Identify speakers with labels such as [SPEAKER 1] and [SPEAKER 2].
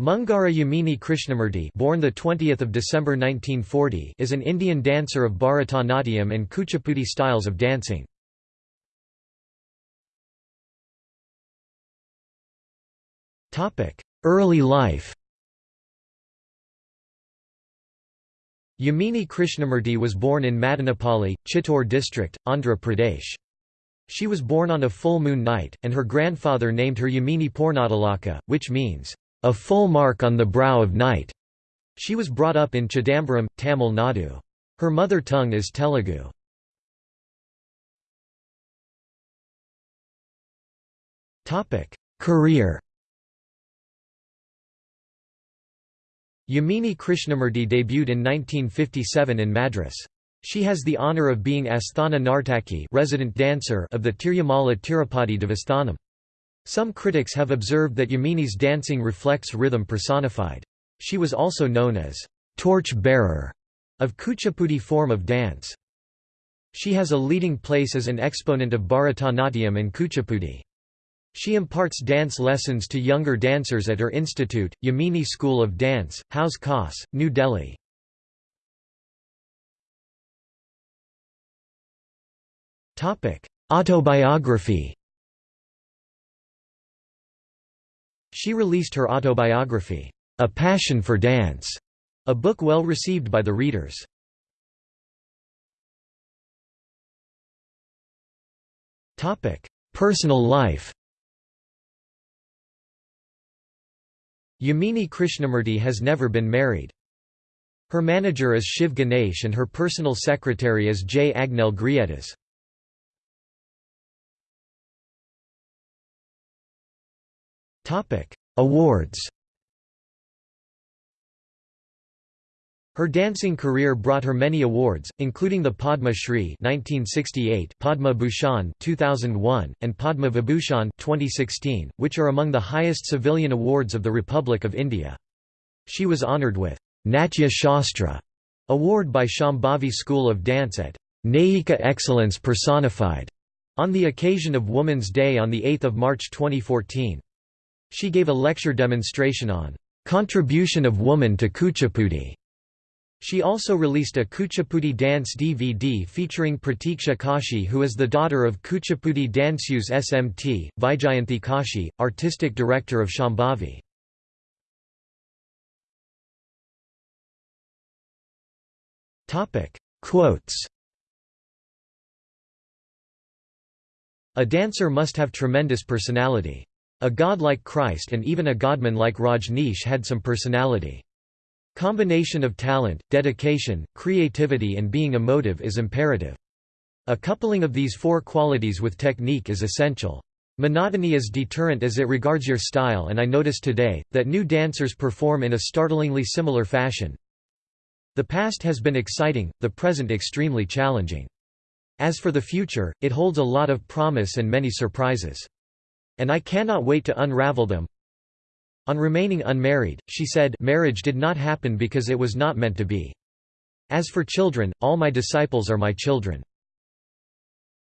[SPEAKER 1] Mungara Yamini Krishnamurti born the 20th of December 1940 is an Indian dancer of Bharatanatyam and Kuchipudi styles of dancing. Topic: Early life. Yamini Krishnamurti was born in Madanapalli, Chittoor district, Andhra Pradesh. She was born on a full moon night, and her grandfather named her Yamini Purnadalaka, which means a full mark on the brow of night. She was brought up in Chidambaram, Tamil Nadu. Her mother tongue is Telugu. Career Yamini Krishnamurti debuted in 1957 in Madras. She has the honour of being Asthana Nartaki resident dancer of the Tirumala Tirupati Devasthanam. Some critics have observed that Yamini's dancing reflects rhythm personified. She was also known as torch-bearer of Kuchipudi form of dance. She has a leading place as an exponent of Bharatanatyam and Kuchipudi. She imparts dance lessons to younger dancers at her institute, Yamini School of Dance, Hauz Khas, New Delhi. Autobiography She released her autobiography, A Passion for Dance, a book well received by the readers. Personal life Yamini Krishnamurti has never been married. Her manager is Shiv Ganesh and her personal secretary is J. Agnel Grietas. Topic: Awards. Her dancing career brought her many awards, including the Padma Shri (1968), Padma Bhushan (2001), and Padma Vibhushan (2016), which are among the highest civilian awards of the Republic of India. She was honoured with Natya Shastra award by Shambhavi School of Dance at Naika Excellence Personified on the occasion of Women's Day on 8 March 2014. She gave a lecture demonstration on "'Contribution of Woman to Kuchipudi". She also released a Kuchipudi dance DVD featuring Pratiksha Kashi who is the daughter of Kuchipudi Danceuse SMT, Vijayanthi Kashi, artistic director of Shambhavi. Quotes A dancer must have tremendous personality. A god like Christ and even a godman like Rajneesh had some personality. Combination of talent, dedication, creativity and being emotive is imperative. A coupling of these four qualities with technique is essential. Monotony is deterrent as it regards your style and I notice today, that new dancers perform in a startlingly similar fashion. The past has been exciting, the present extremely challenging. As for the future, it holds a lot of promise and many surprises. And I cannot wait to unravel them. On remaining unmarried, she said marriage did not happen because it was not meant to be. As for children, all my disciples are my children.